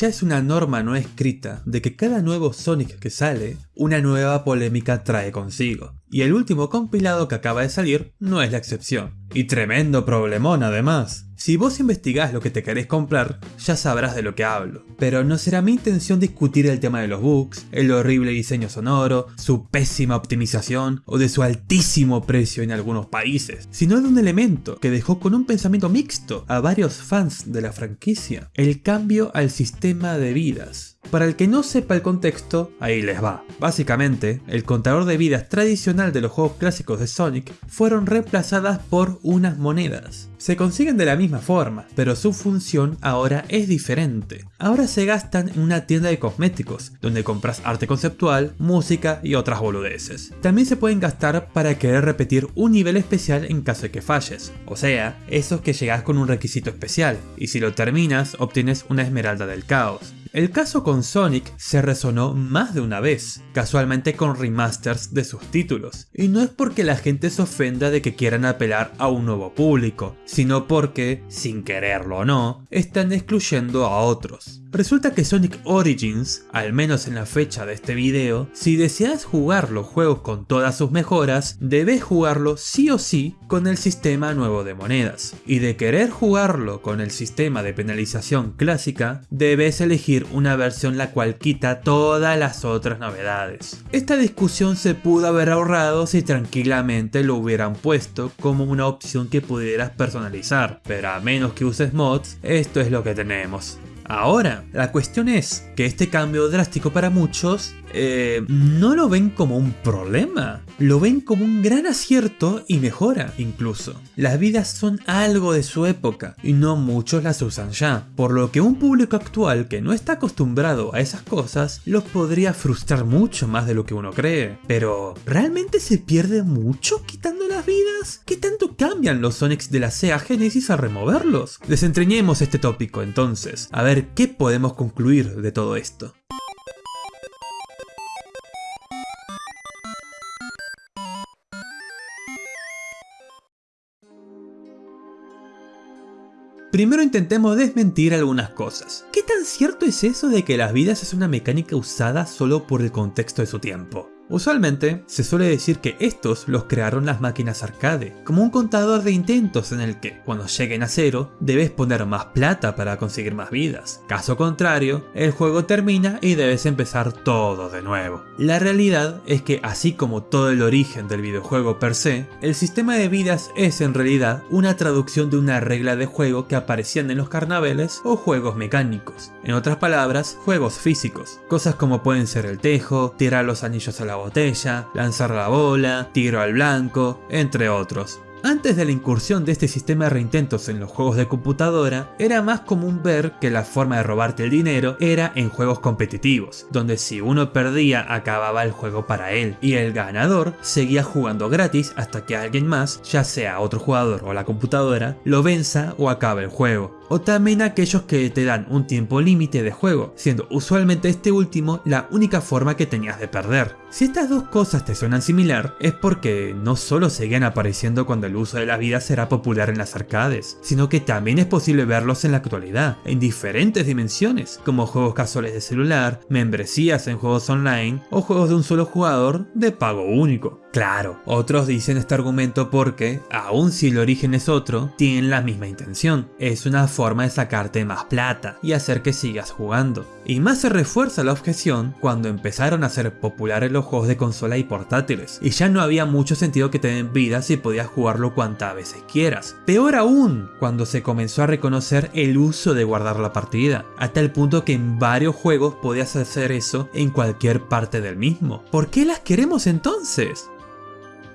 ya es una norma no escrita de que cada nuevo Sonic que sale, una nueva polémica trae consigo. Y el último compilado que acaba de salir no es la excepción. Y tremendo problemón además. Si vos investigás lo que te querés comprar, ya sabrás de lo que hablo. Pero no será mi intención discutir el tema de los bugs, el horrible diseño sonoro, su pésima optimización o de su altísimo precio en algunos países, sino de un elemento que dejó con un pensamiento mixto a varios fans de la franquicia, el cambio al sistema de vidas. Para el que no sepa el contexto, ahí les va. Básicamente, el contador de vidas tradicional de los juegos clásicos de Sonic fueron reemplazadas por unas monedas. Se consiguen de la misma forma, pero su función ahora es diferente. Ahora se gastan en una tienda de cosméticos, donde compras arte conceptual, música y otras boludeces. También se pueden gastar para querer repetir un nivel especial en caso de que falles, o sea, esos que llegas con un requisito especial, y si lo terminas obtienes una esmeralda del caos. El caso con Sonic se resonó más de una vez, casualmente con remasters de sus títulos. Y no es porque la gente se ofenda de que quieran apelar a un nuevo público, sino porque, sin quererlo o no, están excluyendo a otros. Resulta que Sonic Origins, al menos en la fecha de este video, si deseas jugar los juegos con todas sus mejoras, debes jugarlo sí o sí con el sistema nuevo de monedas. Y de querer jugarlo con el sistema de penalización clásica, debes elegir una versión la cual quita todas las otras novedades. Esta discusión se pudo haber ahorrado si tranquilamente lo hubieran puesto como una opción que pudieras personalizar, pero a menos que uses mods, esto es lo que tenemos. Ahora, la cuestión es que este cambio drástico para muchos eh, no lo ven como un problema, lo ven como un gran acierto y mejora incluso. Las vidas son algo de su época y no muchos las usan ya, por lo que un público actual que no está acostumbrado a esas cosas los podría frustrar mucho más de lo que uno cree. Pero, ¿realmente se pierde mucho quitando las vidas? ¿Qué tanto cambian los Sonics de la Sega Genesis al removerlos? Desentrañemos este tópico entonces, a ver qué podemos concluir de todo esto. Primero intentemos desmentir algunas cosas. ¿Qué tan cierto es eso de que las vidas es una mecánica usada solo por el contexto de su tiempo? Usualmente se suele decir que estos los crearon las máquinas arcade, como un contador de intentos en el que, cuando lleguen a cero, debes poner más plata para conseguir más vidas. Caso contrario, el juego termina y debes empezar todo de nuevo. La realidad es que así como todo el origen del videojuego per se, el sistema de vidas es en realidad una traducción de una regla de juego que aparecían en los carnavales o juegos mecánicos. En otras palabras, juegos físicos. Cosas como pueden ser el tejo, tirar los anillos a la botella, lanzar la bola, tiro al blanco, entre otros. Antes de la incursión de este sistema de reintentos en los juegos de computadora, era más común ver que la forma de robarte el dinero era en juegos competitivos, donde si uno perdía acababa el juego para él, y el ganador seguía jugando gratis hasta que alguien más, ya sea otro jugador o la computadora, lo venza o acabe el juego o también aquellos que te dan un tiempo límite de juego, siendo usualmente este último la única forma que tenías de perder. Si estas dos cosas te suenan similar, es porque no solo seguían apareciendo cuando el uso de las vidas será popular en las arcades, sino que también es posible verlos en la actualidad, en diferentes dimensiones, como juegos casuales de celular, membresías en juegos online o juegos de un solo jugador de pago único. Claro, otros dicen este argumento porque, aun si el origen es otro, tienen la misma intención. Es una forma de sacarte más plata y hacer que sigas jugando. Y más se refuerza la objeción cuando empezaron a ser populares los juegos de consola y portátiles, y ya no había mucho sentido que te den vida si podías jugarlo cuantas veces quieras. Peor aún, cuando se comenzó a reconocer el uso de guardar la partida, hasta el punto que en varios juegos podías hacer eso en cualquier parte del mismo. ¿Por qué las queremos entonces?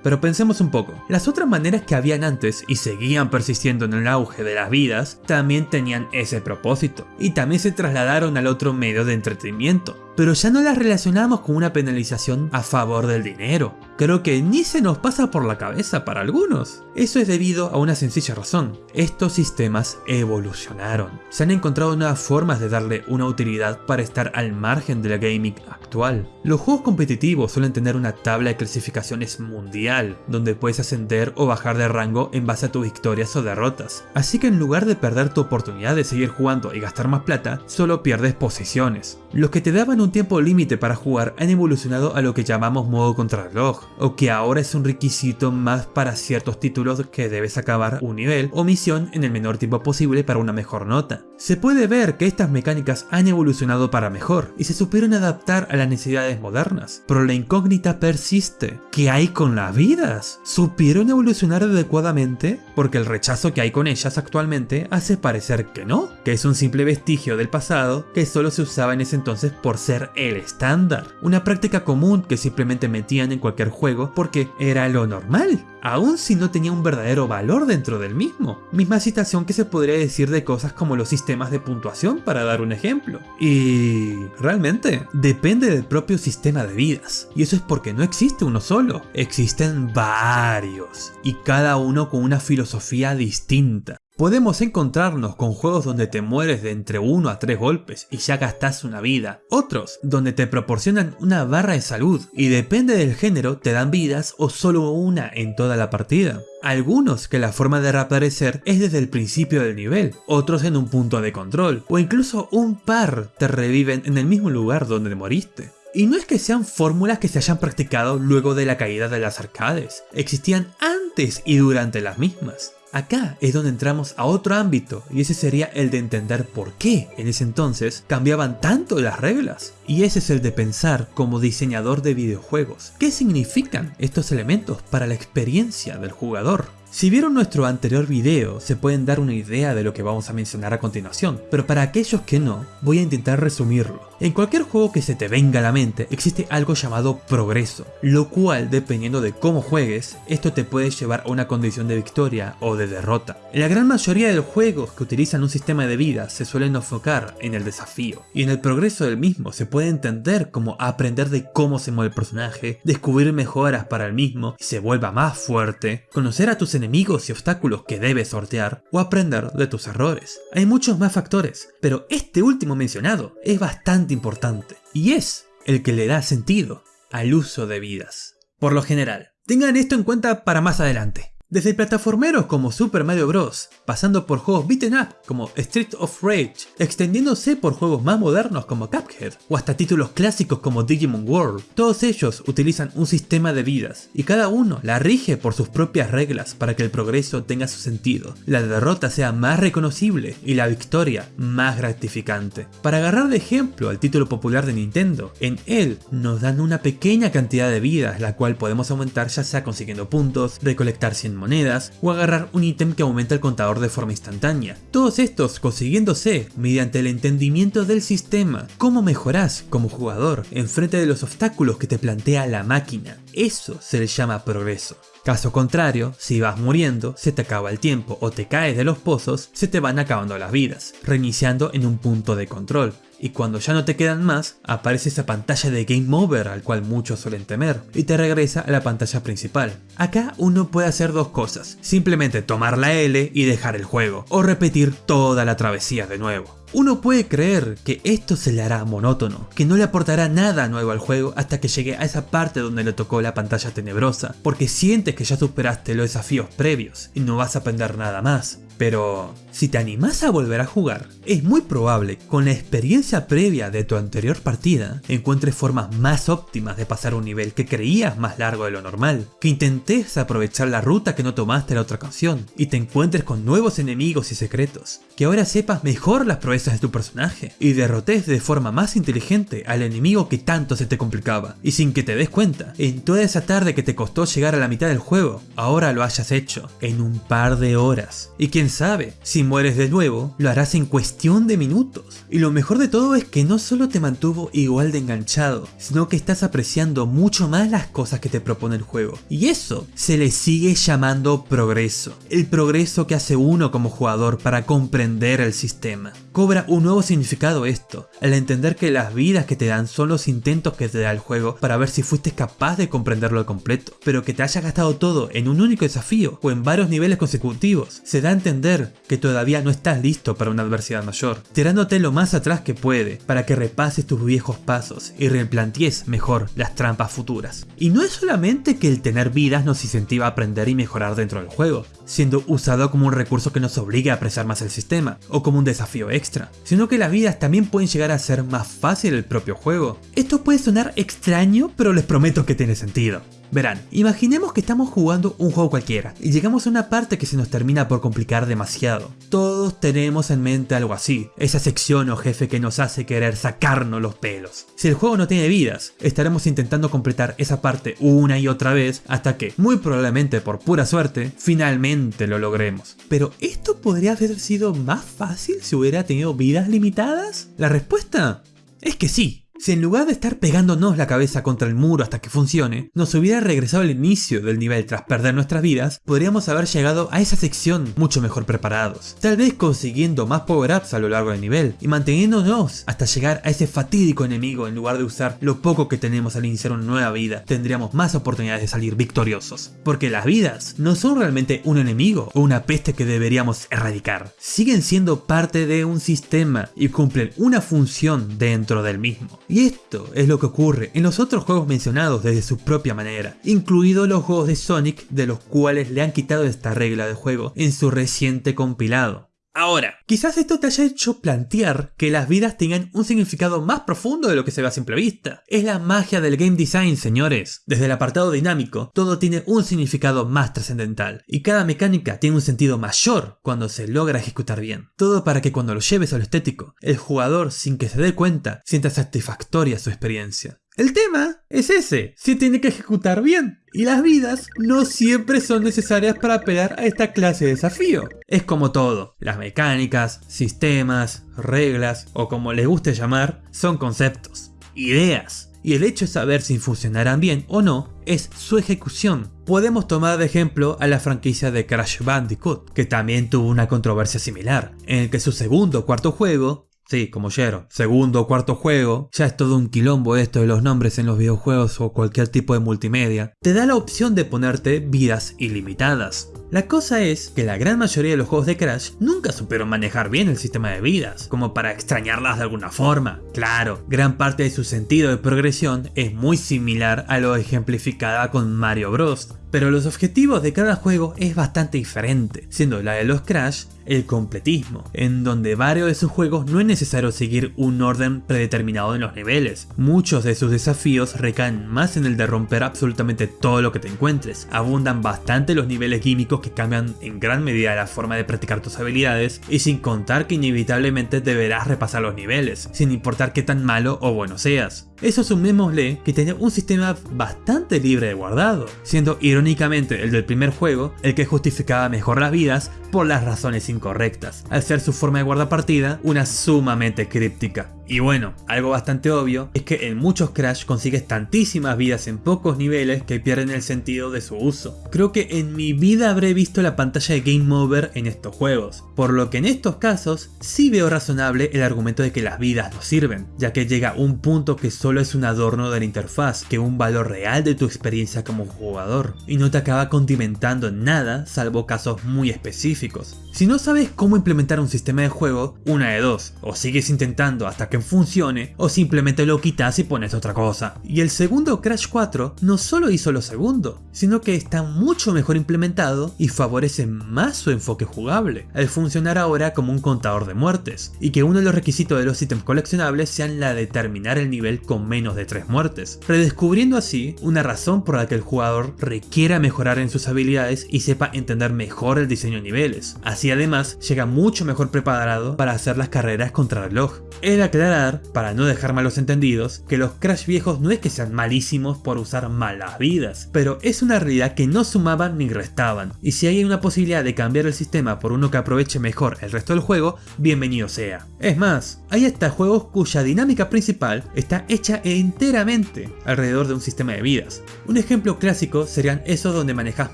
Pero pensemos un poco, las otras maneras que habían antes y seguían persistiendo en el auge de las vidas, también tenían ese propósito, y también se trasladaron al otro medio de entretenimiento. Pero ya no las relacionamos con una penalización a favor del dinero. Creo que ni se nos pasa por la cabeza para algunos. Eso es debido a una sencilla razón. Estos sistemas evolucionaron. Se han encontrado nuevas formas de darle una utilidad para estar al margen de la gaming actual. Los juegos competitivos suelen tener una tabla de clasificaciones mundial, donde puedes ascender o bajar de rango en base a tus victorias o derrotas. Así que en lugar de perder tu oportunidad de seguir jugando y gastar más plata, solo pierdes posiciones. Los que te daban un tiempo límite para jugar han evolucionado a lo que llamamos modo contrarreloj, o que ahora es un requisito más para ciertos títulos que debes acabar un nivel o misión en el menor tiempo posible para una mejor nota. Se puede ver que estas mecánicas han evolucionado para mejor y se supieron adaptar a las necesidades modernas, pero la incógnita persiste. ¿Qué hay con las vidas? ¿Supieron evolucionar adecuadamente? Porque el rechazo que hay con ellas actualmente hace parecer que no, que es un simple vestigio del pasado que solo se usaba en ese entonces por ser el estándar, una práctica común que simplemente metían en cualquier juego porque era lo normal, aun si no tenía un verdadero valor dentro del mismo. Misma situación que se podría decir de cosas como los sistemas de puntuación para dar un ejemplo. Y realmente depende del propio sistema de vidas, y eso es porque no existe uno solo, existen varios, y cada uno con una filosofía distinta. Podemos encontrarnos con juegos donde te mueres de entre 1 a 3 golpes y ya gastas una vida. Otros donde te proporcionan una barra de salud y depende del género te dan vidas o solo una en toda la partida. Algunos que la forma de reaparecer es desde el principio del nivel, otros en un punto de control, o incluso un par te reviven en el mismo lugar donde moriste. Y no es que sean fórmulas que se hayan practicado luego de la caída de las arcades, existían antes y durante las mismas. Acá es donde entramos a otro ámbito y ese sería el de entender por qué en ese entonces cambiaban tanto las reglas. Y ese es el de pensar como diseñador de videojuegos. ¿Qué significan estos elementos para la experiencia del jugador? Si vieron nuestro anterior video, se pueden dar una idea de lo que vamos a mencionar a continuación, pero para aquellos que no, voy a intentar resumirlo. En cualquier juego que se te venga a la mente existe algo llamado progreso, lo cual dependiendo de cómo juegues, esto te puede llevar a una condición de victoria o de derrota. En la gran mayoría de los juegos que utilizan un sistema de vida se suelen enfocar en el desafío, y en el progreso del mismo se puede entender como aprender de cómo se mueve el personaje, descubrir mejoras para el mismo y se vuelva más fuerte, conocer a tus enemigos y obstáculos que debes sortear o aprender de tus errores. Hay muchos más factores, pero este último mencionado es bastante importante y es el que le da sentido al uso de vidas. Por lo general, tengan esto en cuenta para más adelante. Desde plataformeros como Super Mario Bros, pasando por juegos beaten up como Street of Rage, extendiéndose por juegos más modernos como Cuphead, o hasta títulos clásicos como Digimon World, todos ellos utilizan un sistema de vidas, y cada uno la rige por sus propias reglas para que el progreso tenga su sentido, la derrota sea más reconocible y la victoria más gratificante. Para agarrar de ejemplo al título popular de Nintendo, en él nos dan una pequeña cantidad de vidas la cual podemos aumentar ya sea consiguiendo puntos, recolectar 100 monedas o agarrar un ítem que aumenta el contador de forma instantánea. Todos estos consiguiéndose mediante el entendimiento del sistema. ¿Cómo mejorás como jugador enfrente de los obstáculos que te plantea la máquina? Eso se le llama progreso. Caso contrario, si vas muriendo, se te acaba el tiempo o te caes de los pozos, se te van acabando las vidas, reiniciando en un punto de control y cuando ya no te quedan más, aparece esa pantalla de Game Over al cual muchos suelen temer, y te regresa a la pantalla principal. Acá uno puede hacer dos cosas, simplemente tomar la L y dejar el juego, o repetir toda la travesía de nuevo. Uno puede creer que esto se le hará monótono, que no le aportará nada nuevo al juego hasta que llegue a esa parte donde le tocó la pantalla tenebrosa, porque sientes que ya superaste los desafíos previos y no vas a aprender nada más. Pero si te animás a volver a jugar, es muy probable con la experiencia previa de tu anterior partida encuentres formas más óptimas de pasar un nivel que creías más largo de lo normal, que intentes aprovechar la ruta que no tomaste la otra ocasión y te encuentres con nuevos enemigos y secretos, que ahora sepas mejor las proezas de tu personaje y derrotes de forma más inteligente al enemigo que tanto se te complicaba. Y sin que te des cuenta, en toda esa tarde que te costó llegar a la mitad del juego, ahora lo hayas hecho en un par de horas. Y quien sabe, si mueres de nuevo, lo harás en cuestión de minutos. Y lo mejor de todo es que no solo te mantuvo igual de enganchado, sino que estás apreciando mucho más las cosas que te propone el juego. Y eso se le sigue llamando progreso. El progreso que hace uno como jugador para comprender el sistema. Cobra un nuevo significado esto, al entender que las vidas que te dan son los intentos que te da el juego para ver si fuiste capaz de comprenderlo al completo, pero que te haya gastado todo en un único desafío o en varios niveles consecutivos, se da a entender que todavía no estás listo para una adversidad mayor, tirándote lo más atrás que puede para que repases tus viejos pasos y replantees mejor las trampas futuras. Y no es solamente que el tener vidas nos incentiva a aprender y mejorar dentro del juego, siendo usado como un recurso que nos obliga a apreciar más el sistema, o como un desafío extra, sino que las vidas también pueden llegar a ser más fácil el propio juego. Esto puede sonar extraño, pero les prometo que tiene sentido. Verán, imaginemos que estamos jugando un juego cualquiera y llegamos a una parte que se nos termina por complicar demasiado. Todos tenemos en mente algo así, esa sección o jefe que nos hace querer sacarnos los pelos. Si el juego no tiene vidas, estaremos intentando completar esa parte una y otra vez hasta que, muy probablemente por pura suerte, finalmente lo logremos. Pero ¿esto podría haber sido más fácil si hubiera tenido vidas limitadas? La respuesta es que sí. Si en lugar de estar pegándonos la cabeza contra el muro hasta que funcione, nos hubiera regresado al inicio del nivel tras perder nuestras vidas, podríamos haber llegado a esa sección mucho mejor preparados. Tal vez consiguiendo más power-ups a lo largo del nivel y manteniéndonos hasta llegar a ese fatídico enemigo en lugar de usar lo poco que tenemos al iniciar una nueva vida, tendríamos más oportunidades de salir victoriosos. Porque las vidas no son realmente un enemigo o una peste que deberíamos erradicar. Siguen siendo parte de un sistema y cumplen una función dentro del mismo. Y esto es lo que ocurre en los otros juegos mencionados desde su propia manera, incluidos los juegos de Sonic de los cuales le han quitado esta regla de juego en su reciente compilado. Ahora, quizás esto te haya hecho plantear que las vidas tengan un significado más profundo de lo que se ve a simple vista. Es la magia del game design, señores. Desde el apartado dinámico, todo tiene un significado más trascendental, y cada mecánica tiene un sentido mayor cuando se logra ejecutar bien. Todo para que cuando lo lleves a lo estético, el jugador, sin que se dé cuenta, sienta satisfactoria su experiencia. El tema es ese, se tiene que ejecutar bien. Y las vidas no siempre son necesarias para pelear a esta clase de desafío. Es como todo, las mecánicas, sistemas, reglas o como les guste llamar, son conceptos, ideas. Y el hecho de saber si funcionarán bien o no es su ejecución. Podemos tomar de ejemplo a la franquicia de Crash Bandicoot, que también tuvo una controversia similar, en el que su segundo o cuarto juego Sí, como Jero. Segundo o cuarto juego, ya es todo un quilombo esto de los nombres en los videojuegos o cualquier tipo de multimedia. Te da la opción de ponerte vidas ilimitadas. La cosa es que la gran mayoría de los juegos de Crash nunca supieron manejar bien el sistema de vidas, como para extrañarlas de alguna forma. Claro, gran parte de su sentido de progresión es muy similar a lo ejemplificada con Mario Bros, pero los objetivos de cada juego es bastante diferente, siendo la de los Crash el completismo, en donde varios de sus juegos no es necesario seguir un orden predeterminado en los niveles. Muchos de sus desafíos recaen más en el de romper absolutamente todo lo que te encuentres. Abundan bastante los niveles químicos que cambian en gran medida la forma de practicar tus habilidades y sin contar que inevitablemente deberás repasar los niveles, sin importar qué tan malo o bueno seas. Eso sumémosle que tenía un sistema bastante libre de guardado, siendo irónicamente el del primer juego el que justificaba mejor las vidas por las razones incorrectas, al ser su forma de guardar partida una sumamente críptica. Y bueno, algo bastante obvio es que en muchos Crash consigues tantísimas vidas en pocos niveles que pierden el sentido de su uso. Creo que en mi vida habré visto la pantalla de Game Over en estos juegos, por lo que en estos casos sí veo razonable el argumento de que las vidas no sirven, ya que llega un punto que solo es un adorno de la interfaz que un valor real de tu experiencia como jugador, y no te acaba condimentando en nada salvo casos muy específicos. Si no sabes cómo implementar un sistema de juego, una de dos, o sigues intentando hasta que funcione o simplemente lo quitas y pones otra cosa. Y el segundo Crash 4 no solo hizo lo segundo, sino que está mucho mejor implementado y favorece más su enfoque jugable, al funcionar ahora como un contador de muertes, y que uno de los requisitos de los ítems coleccionables sean la de terminar el nivel con menos de 3 muertes, redescubriendo así una razón por la que el jugador requiera mejorar en sus habilidades y sepa entender mejor el diseño de niveles. Así además llega mucho mejor preparado para hacer las carreras contra reloj. Es la clara aclarar, para no dejar malos entendidos, que los Crash viejos no es que sean malísimos por usar malas vidas, pero es una realidad que no sumaban ni restaban, y si hay una posibilidad de cambiar el sistema por uno que aproveche mejor el resto del juego, bienvenido sea. Es más, hay hasta juegos cuya dinámica principal está hecha enteramente alrededor de un sistema de vidas. Un ejemplo clásico serían esos donde manejas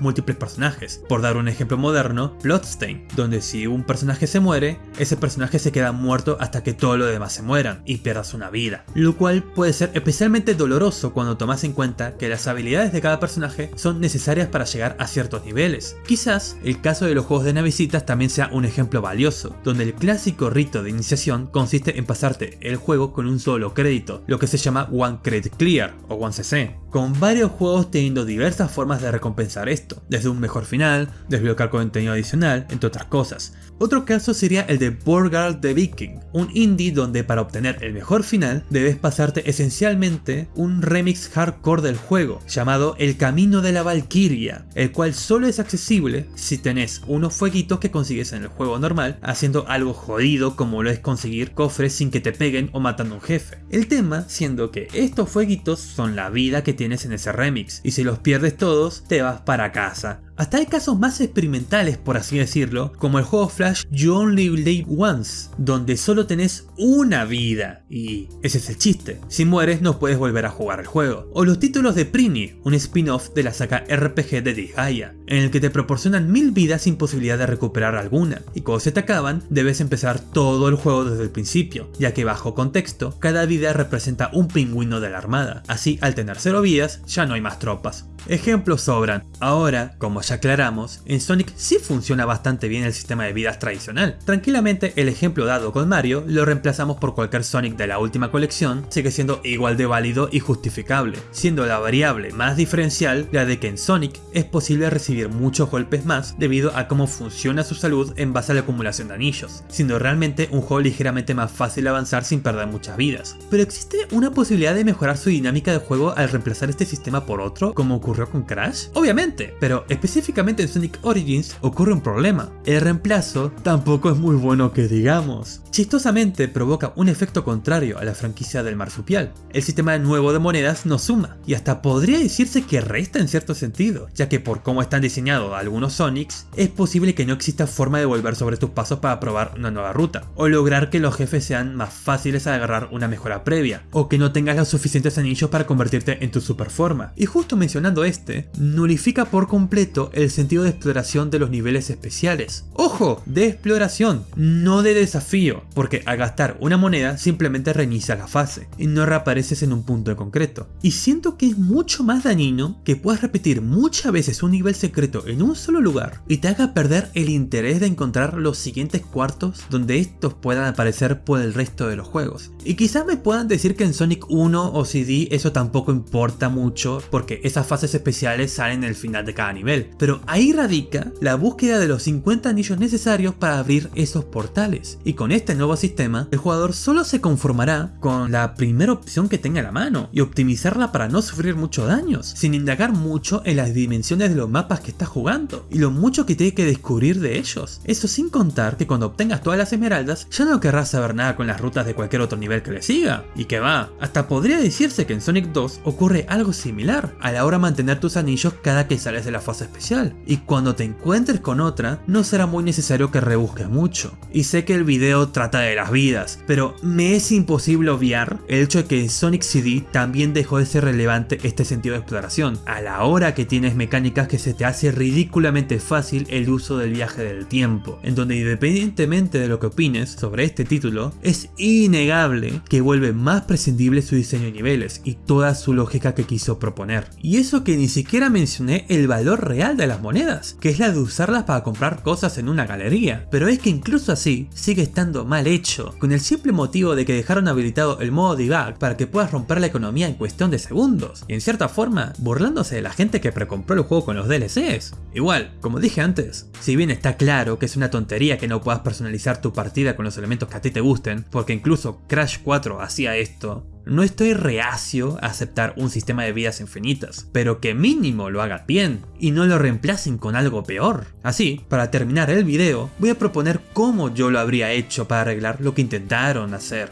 múltiples personajes, por dar un ejemplo moderno, Bloodstain, donde si un personaje se muere, ese personaje se queda muerto hasta que todos los demás se mueran y pierdas una vida, lo cual puede ser especialmente doloroso cuando tomas en cuenta que las habilidades de cada personaje son necesarias para llegar a ciertos niveles. Quizás el caso de los juegos de navicitas también sea un ejemplo valioso, donde el clásico rito de iniciación consiste en pasarte el juego con un solo crédito, lo que se llama One Credit Clear o One CC, con varios juegos teniendo diversas formas de recompensar esto, desde un mejor final, desbloquear contenido adicional, entre otras cosas. Otro caso sería el de Borgard the Viking, un indie donde para obtener el mejor final debes pasarte esencialmente un remix hardcore del juego llamado El Camino de la Valkyria, el cual solo es accesible si tenés unos fueguitos que consigues en el juego normal, haciendo algo jodido como lo es conseguir cofres sin que te peguen o matando a un jefe. El tema siendo que estos fueguitos son la vida que tienes en ese remix, y si los pierdes todos, te vas para casa. Hasta hay casos más experimentales por así decirlo, como el juego Flash You Only Live Once, donde solo tenés una vida, y ese es el chiste, si mueres no puedes volver a jugar el juego. O los títulos de Prini, un spin-off de la saga RPG de Disgaea, en el que te proporcionan mil vidas sin posibilidad de recuperar alguna, y cuando se te acaban, debes empezar todo el juego desde el principio, ya que bajo contexto, cada vida representa un pingüino de la armada, así al tener cero vidas, ya no hay más tropas. Ejemplos sobran. Ahora, como ya aclaramos, en Sonic sí funciona bastante bien el sistema de vidas tradicional. Tranquilamente el ejemplo dado con Mario lo reemplazamos por cualquier Sonic de la última colección, sigue siendo igual de válido y justificable, siendo la variable más diferencial la de que en Sonic es posible recibir muchos golpes más debido a cómo funciona su salud en base a la acumulación de anillos, siendo realmente un juego ligeramente más fácil avanzar sin perder muchas vidas. Pero existe una posibilidad de mejorar su dinámica de juego al reemplazar este sistema por otro, como ocurrió con Crash? Obviamente, pero específicamente en Sonic Origins ocurre un problema. El reemplazo tampoco es muy bueno que digamos. Chistosamente provoca un efecto contrario a la franquicia del marsupial. El sistema nuevo de monedas no suma, y hasta podría decirse que resta en cierto sentido, ya que por cómo están diseñados algunos Sonics, es posible que no exista forma de volver sobre tus pasos para probar una nueva ruta, o lograr que los jefes sean más fáciles a agarrar una mejora previa, o que no tengas los suficientes anillos para convertirte en tu super forma. Y justo mencionando este, nulifica por completo el sentido de exploración de los niveles especiales. ¡Ojo! De exploración, no de desafío porque al gastar una moneda simplemente reinicia la fase y no reapareces en un punto en concreto. Y siento que es mucho más dañino que puedas repetir muchas veces un nivel secreto en un solo lugar y te haga perder el interés de encontrar los siguientes cuartos donde estos puedan aparecer por el resto de los juegos. Y quizás me puedan decir que en Sonic 1 o CD eso tampoco importa mucho porque esas fases especiales salen en el final de cada nivel, pero ahí radica la búsqueda de los 50 anillos necesarios para abrir esos portales. Y con este nuevo sistema, el jugador solo se conformará con la primera opción que tenga a la mano y optimizarla para no sufrir muchos daños, sin indagar mucho en las dimensiones de los mapas que está jugando y lo mucho que tiene que descubrir de ellos. Eso sin contar que cuando obtengas todas las esmeraldas ya no querrás saber nada con las rutas de cualquier otro nivel que le siga. Y que va, hasta podría decirse que en Sonic 2 ocurre algo similar a la hora mantener tus anillos cada que sales de la fase especial. Y cuando te encuentres con otra, no será muy necesario que rebusques mucho. Y sé que el video trata de las vidas, pero me es imposible obviar el hecho de que en Sonic CD también dejó de ser relevante este sentido de exploración, a la hora que tienes mecánicas que se te hace ridículamente fácil el uso del viaje del tiempo, en donde independientemente de lo que opines sobre este título, es innegable que vuelve más prescindible su diseño de niveles y toda su lógica que quiso proponer. Y eso que ni siquiera mencioné el valor real de las monedas, que es la de usarlas para comprar cosas en una galería, pero es que incluso así sigue estando mal hecho, con el simple motivo de que dejaron habilitado el modo debug para que puedas romper la economía en cuestión de segundos, y en cierta forma, burlándose de la gente que precompró el juego con los DLCs. Igual, como dije antes, si bien está claro que es una tontería que no puedas personalizar tu partida con los elementos que a ti te gusten, porque incluso Crash 4 hacía esto, no estoy reacio a aceptar un sistema de vidas infinitas, pero que mínimo lo haga bien y no lo reemplacen con algo peor. Así, para terminar el video, voy a proponer cómo yo lo habría hecho para arreglar lo que intentaron hacer.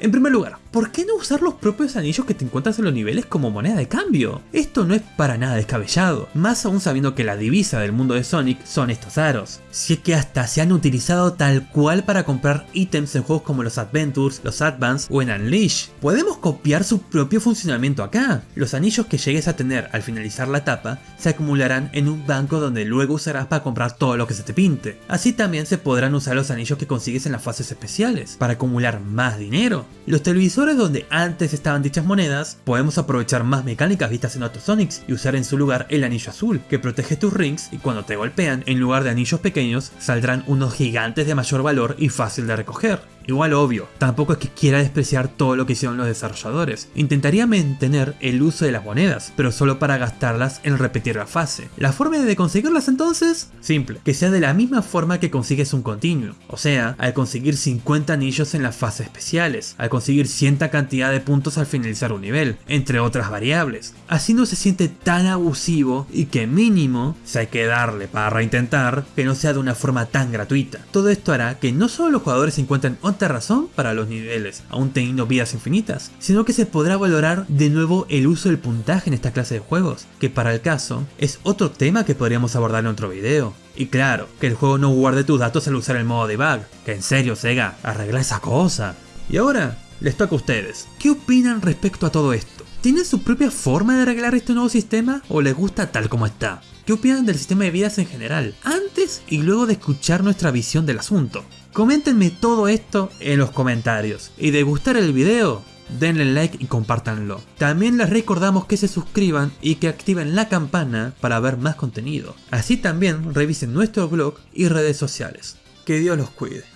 En primer lugar, ¿por qué no usar los propios anillos que te encuentras en los niveles como moneda de cambio? Esto no es para nada descabellado, más aún sabiendo que la divisa del mundo de Sonic son estos aros. Si es que hasta se han utilizado tal cual para comprar ítems en juegos como los Adventures, los Advance o en Unleash. Podemos copiar su propio funcionamiento acá. Los anillos que llegues a tener al finalizar la etapa se acumularán en un banco donde luego usarás para comprar todo lo que se te pinte. Así también se podrán usar los anillos que consigues en las fases especiales, para acumular más dinero. Los televisores donde antes estaban dichas monedas, podemos aprovechar más mecánicas vistas en otros Sonics y usar en su lugar el anillo azul, que protege tus rings y cuando te golpean, en lugar de anillos pequeños, saldrán unos gigantes de mayor valor y fácil de recoger. Igual obvio, tampoco es que quiera despreciar todo lo que hicieron los desarrolladores. Intentaría mantener el uso de las monedas, pero solo para gastarlas en repetir la fase. ¿La forma de conseguirlas entonces? Simple, que sea de la misma forma que consigues un continuo. O sea, al conseguir 50 anillos en las fases especiales, al conseguir cierta cantidad de puntos al finalizar un nivel, entre otras variables. Así no se siente tan abusivo y que mínimo se hay que darle para reintentar que no sea de una forma tan gratuita. Todo esto hará que no solo los jugadores se encuentren razón para los niveles, aún teniendo vidas infinitas, sino que se podrá valorar de nuevo el uso del puntaje en esta clase de juegos, que para el caso es otro tema que podríamos abordar en otro video. Y claro, que el juego no guarde tus datos al usar el modo debug, que en serio Sega, arregla esa cosa. Y ahora, les toca a ustedes, ¿qué opinan respecto a todo esto? ¿Tienen su propia forma de arreglar este nuevo sistema o les gusta tal como está? ¿Qué opinan del sistema de vidas en general? Antes y luego de escuchar nuestra visión del asunto. Coméntenme todo esto en los comentarios. Y de gustar el video, denle like y compártanlo. También les recordamos que se suscriban y que activen la campana para ver más contenido. Así también revisen nuestro blog y redes sociales. Que Dios los cuide.